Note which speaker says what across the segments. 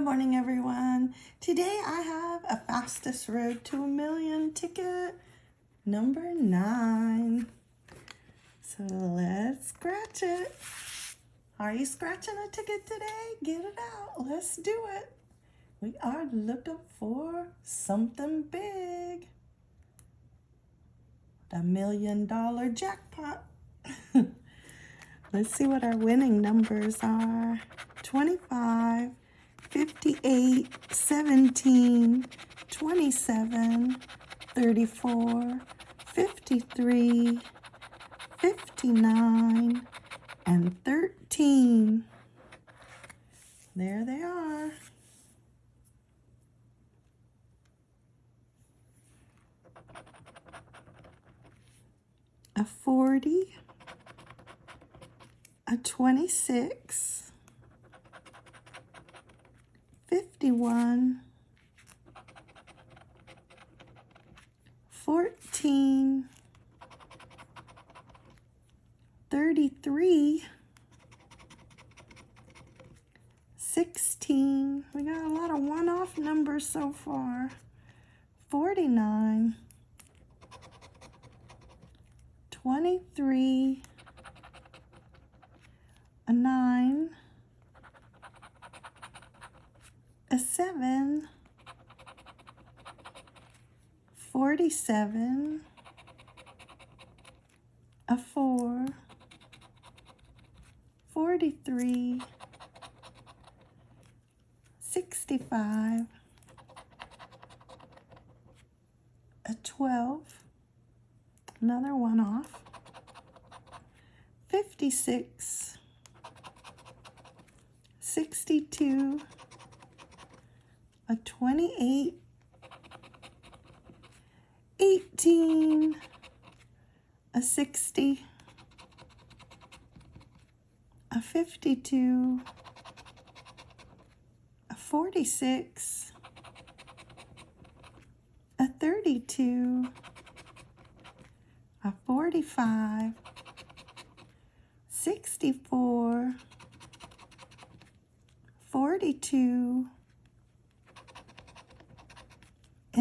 Speaker 1: morning, everyone. Today I have a fastest road to a million ticket, number nine. So let's scratch it. Are you scratching a ticket today? Get it out. Let's do it. We are looking for something big. The million dollar jackpot. Let's see what our winning numbers are. 25, 58, 17, 27, 34, 53, 59, and 13. There they are. A 40, a 26, 51, 14, 33, 16. We got a lot of one-off numbers so far. 49, 23, a 9, a 7, 47, a 4, 43, 65, a 12, another one off, 56, 62, a 28, 18, a 60, a 52, a 46, a 32, a 45, 64, 42,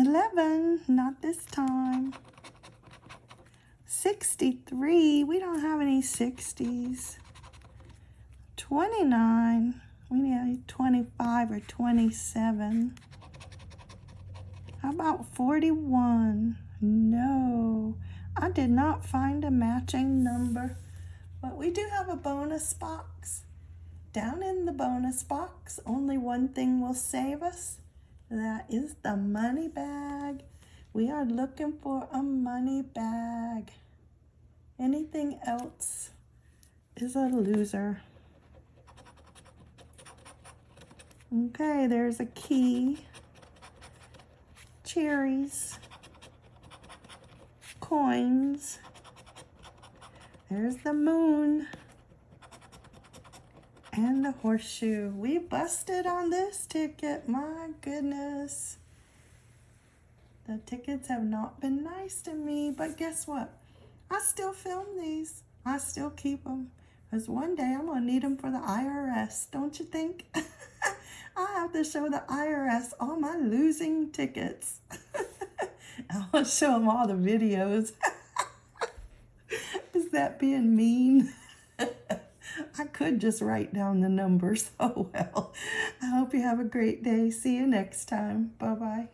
Speaker 1: 11, not this time, 63, we don't have any 60s, 29, we need 25 or 27. How about 41? No, I did not find a matching number, but we do have a bonus box. Down in the bonus box, only one thing will save us. That is the money bag. We are looking for a money bag. Anything else is a loser. Okay, there's a key, cherries, coins, there's the moon, and the horseshoe. We busted on this ticket, my goodness. The tickets have not been nice to me, but guess what? I still film these. I still keep them. Because one day I'm going to need them for the IRS, don't you think? I have to show the IRS all my losing tickets. I'll show them all the videos. Is that being mean? I could just write down the numbers. Oh well. I hope you have a great day. See you next time. Bye-bye.